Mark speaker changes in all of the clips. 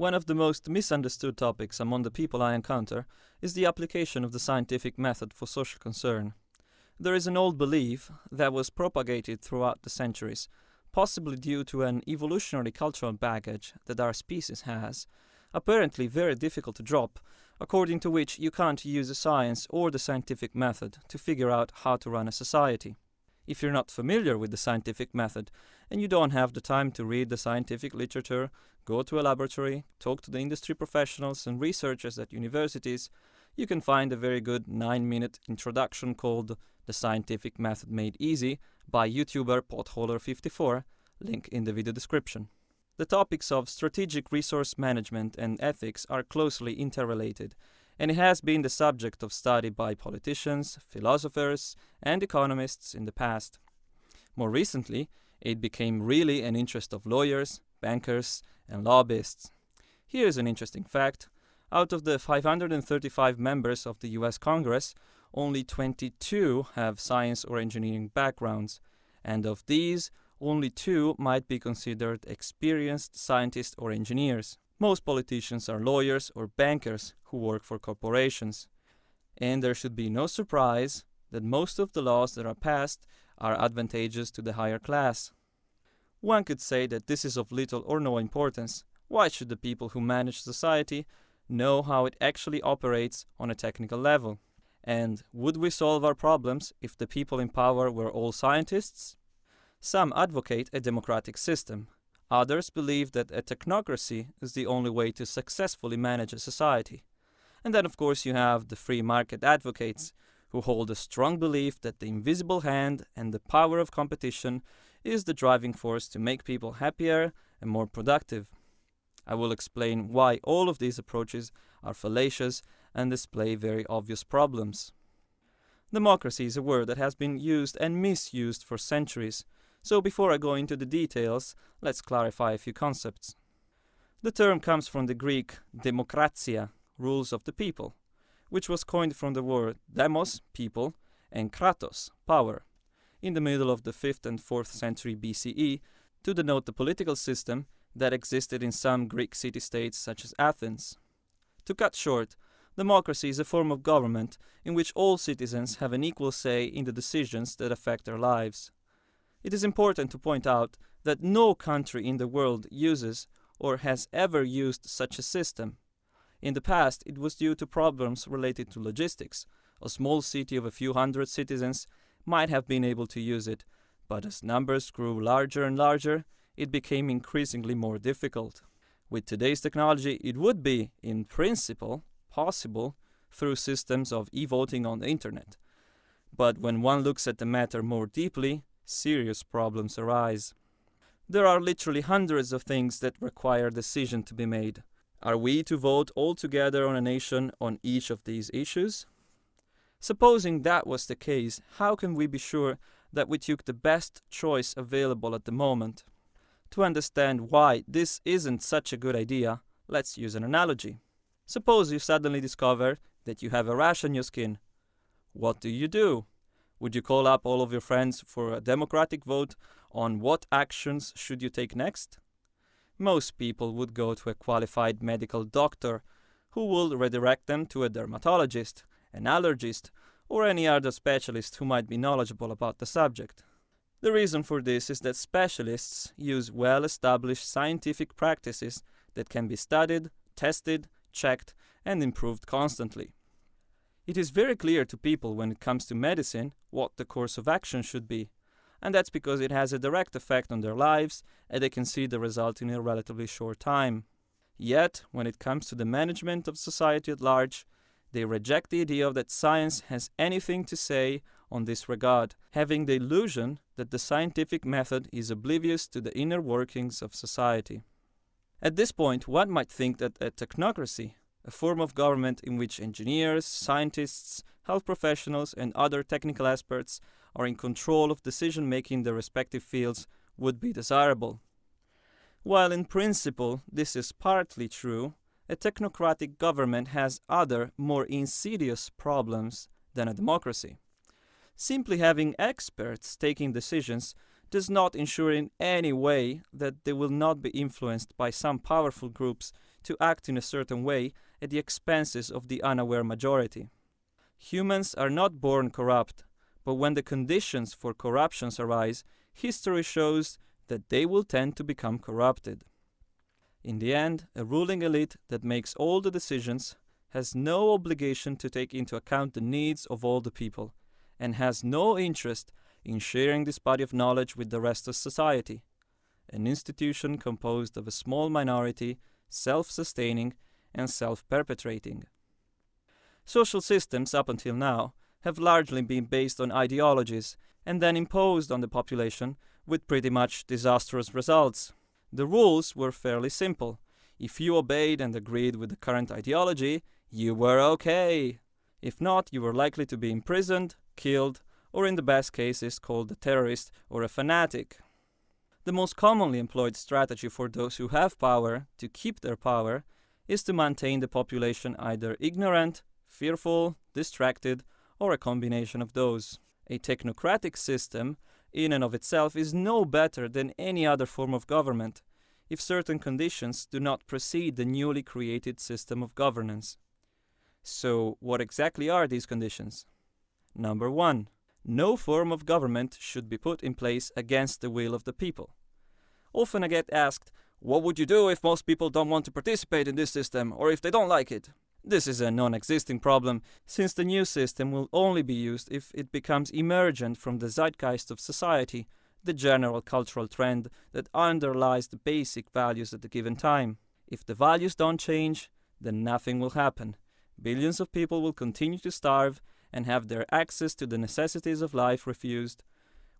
Speaker 1: One of the most misunderstood topics among the people I encounter is the application of the scientific method for social concern. There is an old belief that was propagated throughout the centuries, possibly due to an evolutionary cultural baggage that our species has, apparently very difficult to drop, according to which you can't use a science or the scientific method to figure out how to run a society. If you're not familiar with the scientific method and you don't have the time to read the scientific literature, go to a laboratory, talk to the industry professionals and researchers at universities, you can find a very good 9 minute introduction called The Scientific Method Made Easy by YouTuber Potholer54, link in the video description. The topics of strategic resource management and ethics are closely interrelated, and it has been the subject of study by politicians, philosophers, and economists in the past. More recently, it became really an interest of lawyers, bankers, and lobbyists. Here's an interesting fact. Out of the 535 members of the US Congress, only 22 have science or engineering backgrounds, and of these, only two might be considered experienced scientists or engineers. Most politicians are lawyers or bankers who work for corporations. And there should be no surprise that most of the laws that are passed are advantageous to the higher class. One could say that this is of little or no importance. Why should the people who manage society know how it actually operates on a technical level? And would we solve our problems if the people in power were all scientists? Some advocate a democratic system. Others believe that a technocracy is the only way to successfully manage a society. And then, of course, you have the free market advocates, who hold a strong belief that the invisible hand and the power of competition is the driving force to make people happier and more productive. I will explain why all of these approaches are fallacious and display very obvious problems. Democracy is a word that has been used and misused for centuries, so before I go into the details, let's clarify a few concepts. The term comes from the Greek demokratia, rules of the people, which was coined from the word demos, people, and kratos, power, in the middle of the 5th and 4th century BCE to denote the political system that existed in some Greek city-states such as Athens. To cut short, democracy is a form of government in which all citizens have an equal say in the decisions that affect their lives. It is important to point out that no country in the world uses or has ever used such a system. In the past, it was due to problems related to logistics. A small city of a few hundred citizens might have been able to use it, but as numbers grew larger and larger, it became increasingly more difficult. With today's technology, it would be, in principle, possible through systems of e-voting on the internet. But when one looks at the matter more deeply, serious problems arise. There are literally hundreds of things that require decision to be made. Are we to vote all together on a nation on each of these issues? Supposing that was the case, how can we be sure that we took the best choice available at the moment? To understand why this isn't such a good idea, let's use an analogy. Suppose you suddenly discover that you have a rash on your skin. What do you do? Would you call up all of your friends for a democratic vote on what actions should you take next? Most people would go to a qualified medical doctor who will redirect them to a dermatologist, an allergist, or any other specialist who might be knowledgeable about the subject. The reason for this is that specialists use well-established scientific practices that can be studied, tested, checked, and improved constantly. It is very clear to people when it comes to medicine what the course of action should be, and that's because it has a direct effect on their lives and they can see the result in a relatively short time. Yet, when it comes to the management of society at large, they reject the idea that science has anything to say on this regard, having the illusion that the scientific method is oblivious to the inner workings of society. At this point, one might think that a technocracy, a form of government in which engineers, scientists, health professionals, and other technical experts are in control of decision making in their respective fields would be desirable. While in principle this is partly true, a technocratic government has other, more insidious problems than a democracy. Simply having experts taking decisions does not ensure in any way that they will not be influenced by some powerful groups to act in a certain way at the expenses of the unaware majority. Humans are not born corrupt, but when the conditions for corruptions arise, history shows that they will tend to become corrupted. In the end, a ruling elite that makes all the decisions has no obligation to take into account the needs of all the people, and has no interest in sharing this body of knowledge with the rest of society. An institution composed of a small minority, self sustaining, and self perpetuating. Social systems, up until now, have largely been based on ideologies and then imposed on the population with pretty much disastrous results. The rules were fairly simple. If you obeyed and agreed with the current ideology, you were okay. If not, you were likely to be imprisoned, killed, or in the best cases called a terrorist or a fanatic. The most commonly employed strategy for those who have power to keep their power is to maintain the population either ignorant, fearful, distracted, or a combination of those. A technocratic system, in and of itself, is no better than any other form of government if certain conditions do not precede the newly created system of governance. So, what exactly are these conditions? Number one, no form of government should be put in place against the will of the people. Often I get asked, what would you do if most people don't want to participate in this system or if they don't like it? This is a non existing problem, since the new system will only be used if it becomes emergent from the zeitgeist of society, the general cultural trend that underlies the basic values at a given time. If the values don't change, then nothing will happen. Billions of people will continue to starve and have their access to the necessities of life refused,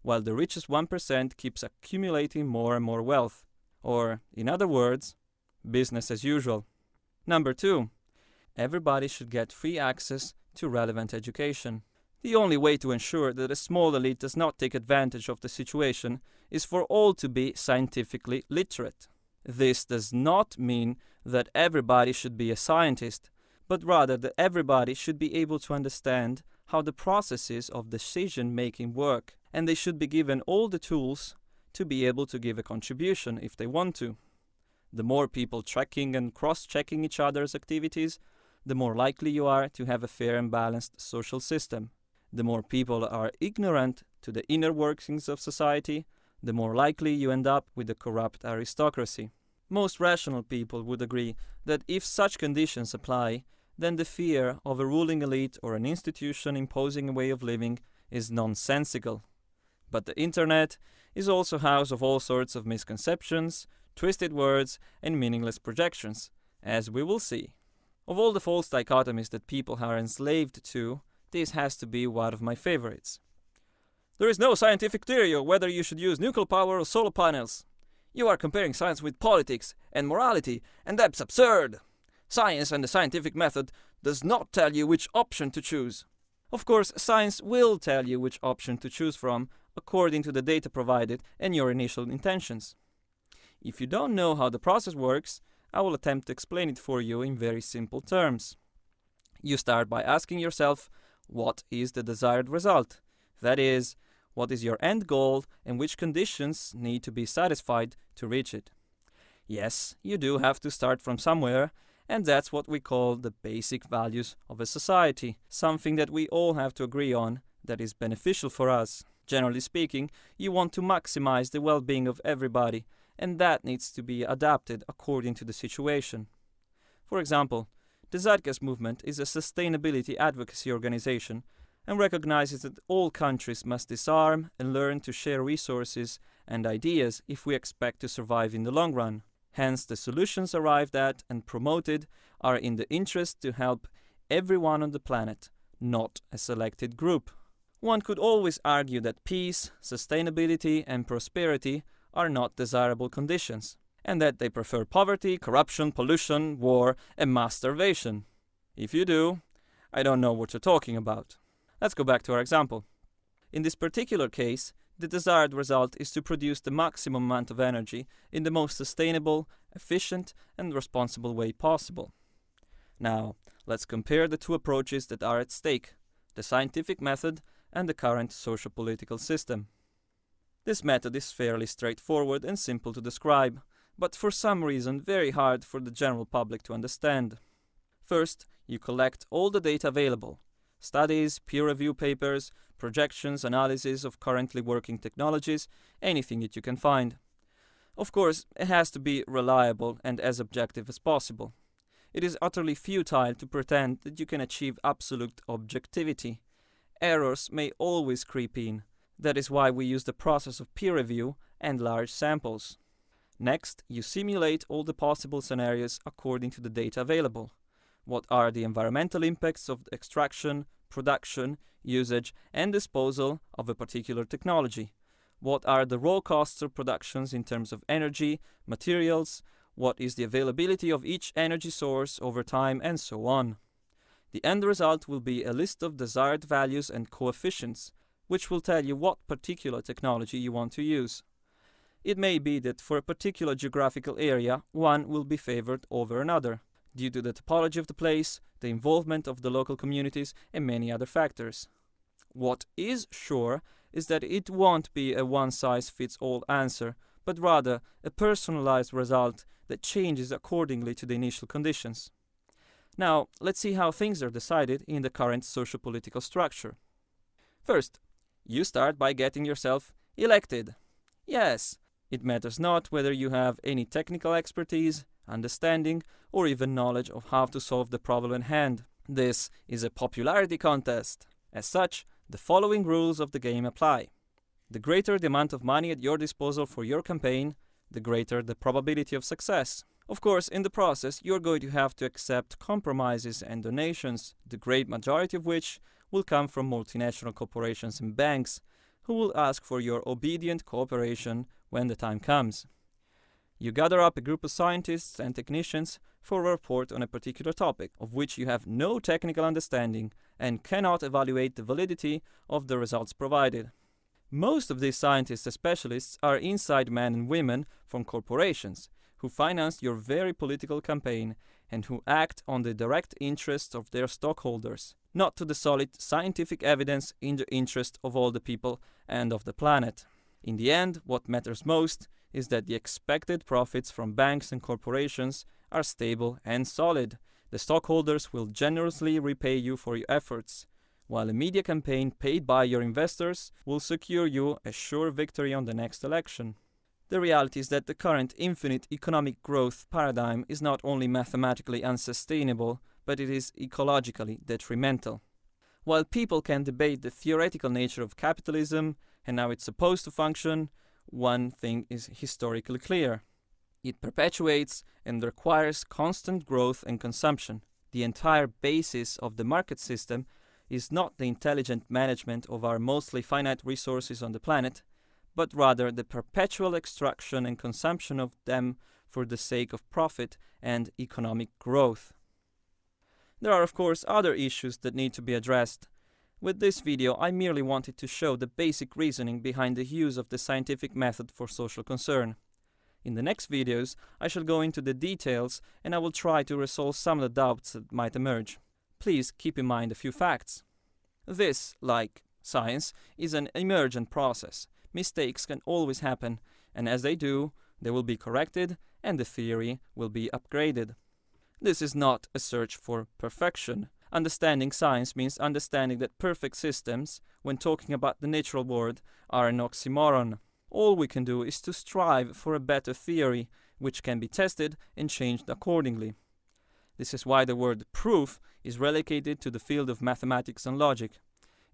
Speaker 1: while the richest 1% keeps accumulating more and more wealth. Or, in other words, business as usual. Number two, everybody should get free access to relevant education. The only way to ensure that a small elite does not take advantage of the situation is for all to be scientifically literate. This does not mean that everybody should be a scientist, but rather that everybody should be able to understand how the processes of decision making work, and they should be given all the tools to be able to give a contribution if they want to. The more people tracking and cross checking each other's activities, the more likely you are to have a fair and balanced social system. The more people are ignorant to the inner workings of society, the more likely you end up with a corrupt aristocracy. Most rational people would agree that if such conditions apply, then the fear of a ruling elite or an institution imposing a way of living is nonsensical. But the internet is also a house of all sorts of misconceptions, twisted words, and meaningless projections, as we will see. Of all the false dichotomies that people are enslaved to, this has to be one of my favorites. There is no scientific theory of whether you should use nuclear power or solar panels. You are comparing science with politics and morality, and that's absurd. Science and the scientific method does not tell you which option to choose. Of course, science will tell you which option to choose from according to the data provided and your initial intentions. If you don't know how the process works, I will attempt to explain it for you in very simple terms. You start by asking yourself, what is the desired result? That is, what is your end goal and which conditions need to be satisfied to reach it? Yes, you do have to start from somewhere, and that's what we call the basic values of a society, something that we all have to agree on that is beneficial for us. Generally speaking, you want to maximize the well being of everybody, and that needs to be adapted according to the situation. For example, the Zeitgeist movement is a sustainability advocacy organization and recognizes that all countries must disarm and learn to share resources and ideas if we expect to survive in the long run. Hence, the solutions arrived at and promoted are in the interest to help everyone on the planet, not a selected group. One could always argue that peace, sustainability, and prosperity are not desirable conditions, and that they prefer poverty, corruption, pollution, war, and mass starvation. If you do, I don't know what you're talking about. Let's go back to our example. In this particular case, the desired result is to produce the maximum amount of energy in the most sustainable, efficient, and responsible way possible. Now, let's compare the two approaches that are at stake the scientific method and the current socio political system. This method is fairly straightforward and simple to describe, but for some reason very hard for the general public to understand. First, you collect all the data available studies, peer review papers, projections, analysis of currently working technologies, anything that you can find. Of course, it has to be reliable and as objective as possible. It is utterly futile to pretend that you can achieve absolute objectivity. Errors may always creep in. That is why we use the process of peer review and large samples. Next, you simulate all the possible scenarios according to the data available. What are the environmental impacts of extraction, production, usage, and disposal of a particular technology? What are the raw costs of productions in terms of energy, materials, what is the availability of each energy source over time, and so on. The end result will be a list of desired values and coefficients, which will tell you what particular technology you want to use. It may be that for a particular geographical area, one will be favored over another, due to the topology of the place, the involvement of the local communities, and many other factors. What is sure is that it won't be a one-size-fits-all answer, but rather a personalized result that changes accordingly to the initial conditions. Now, let's see how things are decided in the current socio-political structure. First, you start by getting yourself elected. Yes, it matters not whether you have any technical expertise, understanding, or even knowledge of how to solve the problem in hand. This is a popularity contest. As such, the following rules of the game apply. The greater the amount of money at your disposal for your campaign, the greater the probability of success. Of course, in the process, you're going to have to accept compromises and donations, the great majority of which will come from multinational corporations and banks, who will ask for your obedient cooperation when the time comes. You gather up a group of scientists and technicians for a report on a particular topic, of which you have no technical understanding and cannot evaluate the validity of the results provided. Most of these scientists and specialists are inside men and women from corporations, who finance your very political campaign and who act on the direct interests of their stockholders, not to the solid scientific evidence in the interest of all the people and of the planet. In the end, what matters most is that the expected profits from banks and corporations are stable and solid. The stockholders will generously repay you for your efforts, while a media campaign paid by your investors will secure you a sure victory on the next election. The reality is that the current infinite economic growth paradigm is not only mathematically unsustainable, but it is ecologically detrimental. While people can debate the theoretical nature of capitalism and how it's supposed to function, one thing is historically clear. It perpetuates and requires constant growth and consumption. The entire basis of the market system is not the intelligent management of our mostly finite resources on the planet, but rather the perpetual extraction and consumption of them for the sake of profit and economic growth. There are of course other issues that need to be addressed, with this video, I merely wanted to show the basic reasoning behind the use of the scientific method for social concern. In the next videos, I shall go into the details and I will try to resolve some of the doubts that might emerge. Please keep in mind a few facts. This, like science, is an emergent process. Mistakes can always happen, and as they do, they will be corrected and the theory will be upgraded. This is not a search for perfection, Understanding science means understanding that perfect systems, when talking about the natural world, are an oxymoron. All we can do is to strive for a better theory, which can be tested and changed accordingly. This is why the word proof is relegated to the field of mathematics and logic.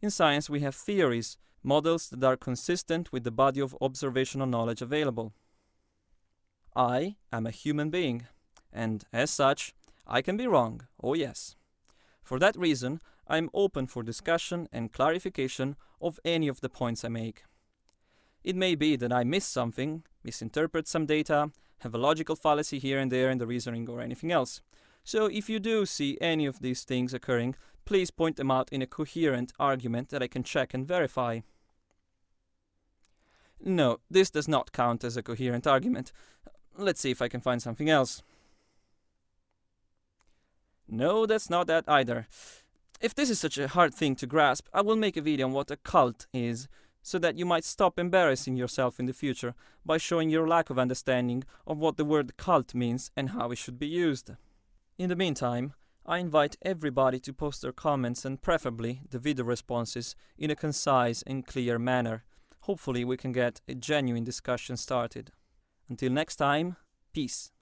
Speaker 1: In science, we have theories, models that are consistent with the body of observational knowledge available. I am a human being, and as such, I can be wrong, oh yes. For that reason, I am open for discussion and clarification of any of the points I make. It may be that I miss something, misinterpret some data, have a logical fallacy here and there in the reasoning or anything else. So if you do see any of these things occurring, please point them out in a coherent argument that I can check and verify. No, this does not count as a coherent argument. Let's see if I can find something else. No, that's not that either. If this is such a hard thing to grasp, I will make a video on what a cult is, so that you might stop embarrassing yourself in the future by showing your lack of understanding of what the word cult means and how it should be used. In the meantime, I invite everybody to post their comments and preferably the video responses in a concise and clear manner. Hopefully, we can get a genuine discussion started. Until next time, peace.